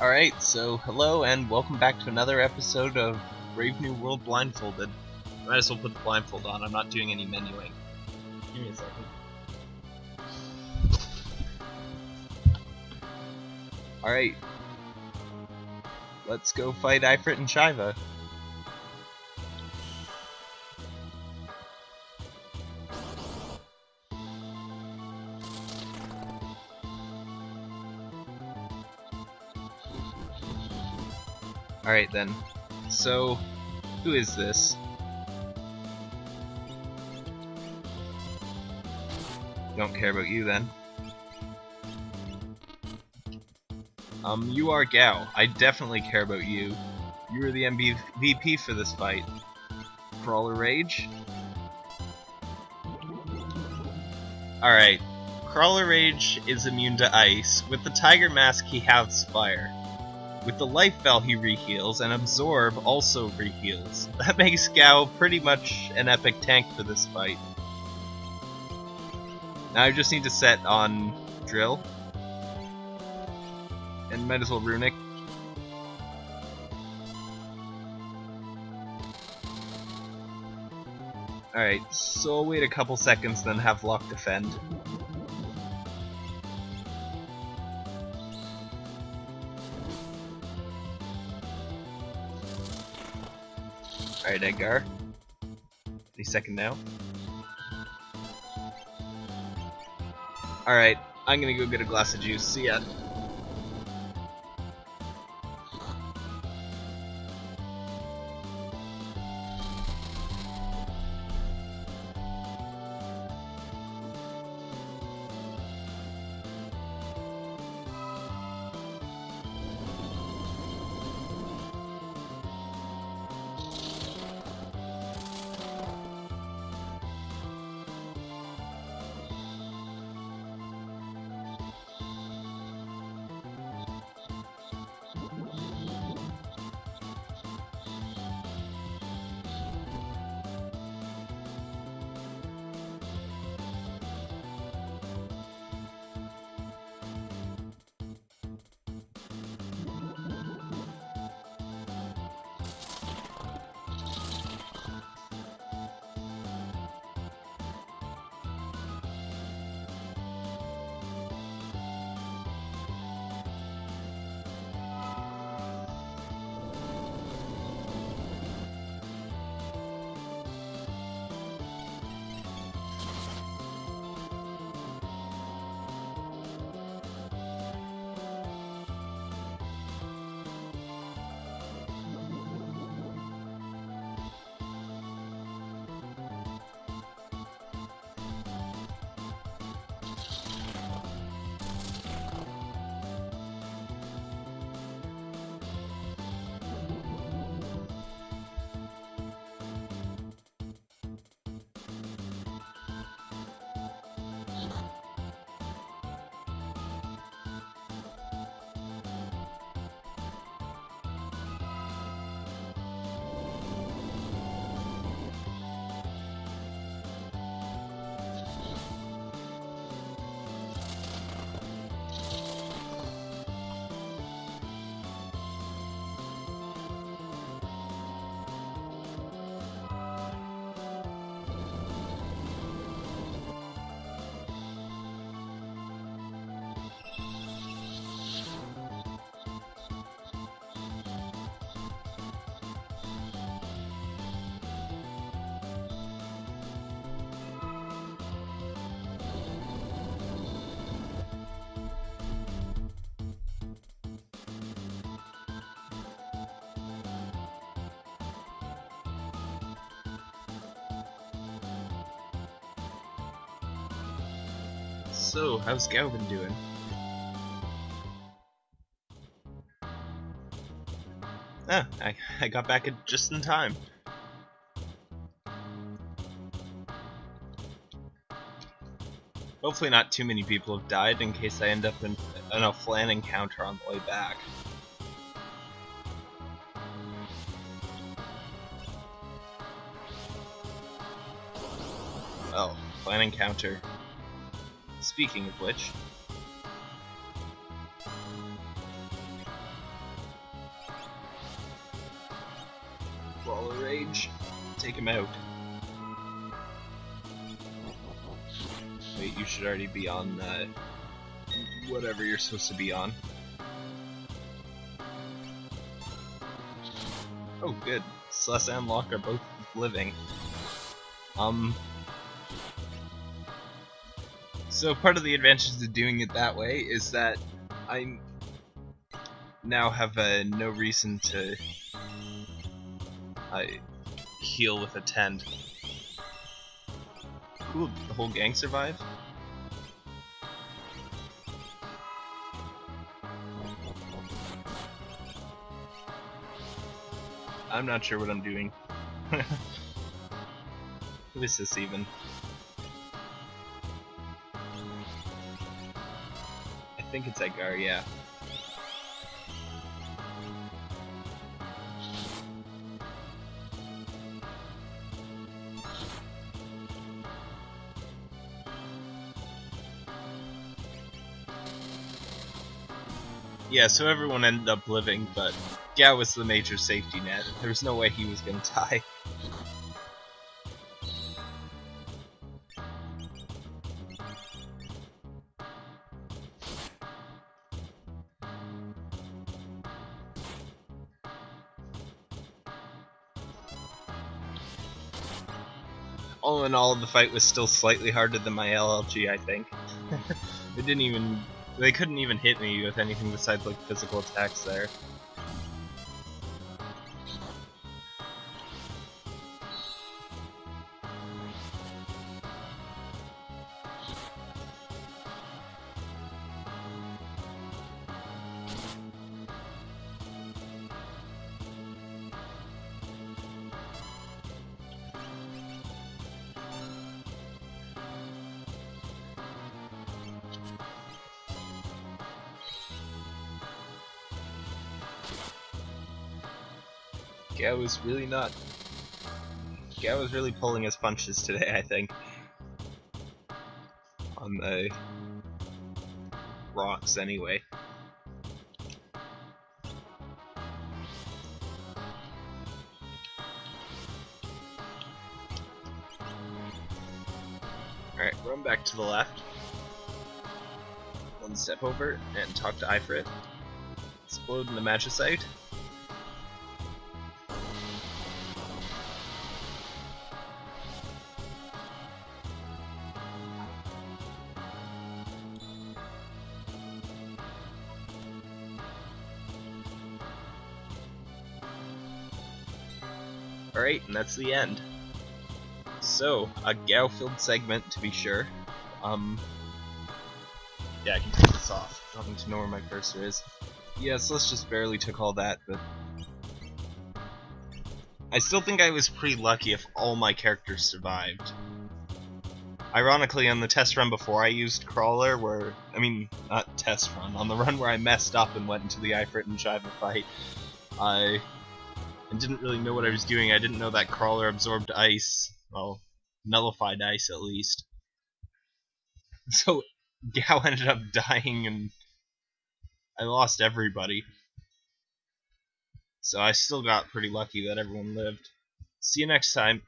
Alright, so hello and welcome back to another episode of Brave New World Blindfolded. Might as well put the blindfold on, I'm not doing any menuing. Give me a second. Alright. Let's go fight Ifrit and Shiva. Alright then. So, who is this? Don't care about you then. Um, you are Gau. I definitely care about you. You are the MVP for this fight. Crawler Rage? Alright. Crawler Rage is immune to ice. With the Tiger Mask, he has fire. With the Life Bell, he reheals, and Absorb also reheals. That makes Gau pretty much an epic tank for this fight. Now I just need to set on Drill. And might as well Runic. Alright, so I'll wait a couple seconds, then have Locke defend. Alright, Edgar. Any second now. Alright, I'm gonna go get a glass of juice. See ya. So, how's Galvin doing? Ah, I, I got back just in time. Hopefully not too many people have died in case I end up in, in a flan encounter on the way back. Oh, flan encounter. Speaking of which... Brawler Rage. Take him out. Wait, you should already be on uh, whatever you're supposed to be on. Oh, good. Celes and Locke are both living. Um, so part of the advantage of doing it that way is that I now have uh, no reason to uh, heal with a tend. Cool, the whole gang survive? I'm not sure what I'm doing. Who is this even? Think it's Edgar, yeah. Yeah, so everyone ended up living, but Gau was the major safety net. There was no way he was gonna die. All in all, the fight was still slightly harder than my LLG, I think. it didn't even they couldn't even hit me with anything besides like physical attacks there. Gau was really not. Gau was really pulling his punches today, I think. On the rocks, anyway. Alright, run back to the left. One step over and talk to Ifrit. Explode in the Magicite. Alright, and that's the end. So, a Gau-filled segment, to be sure. Um, yeah, I can take this off. I don't need to know where my cursor is. Yeah, Celeste just barely took all that, but... I still think I was pretty lucky if all my characters survived. Ironically, on the test run before I used Crawler, where... I mean, not test run, on the run where I messed up and went into the Ifrit and Shiva fight, I and didn't really know what I was doing. I didn't know that crawler absorbed ice. Well, nullified ice at least. So Gau ended up dying and I lost everybody. So I still got pretty lucky that everyone lived. See you next time.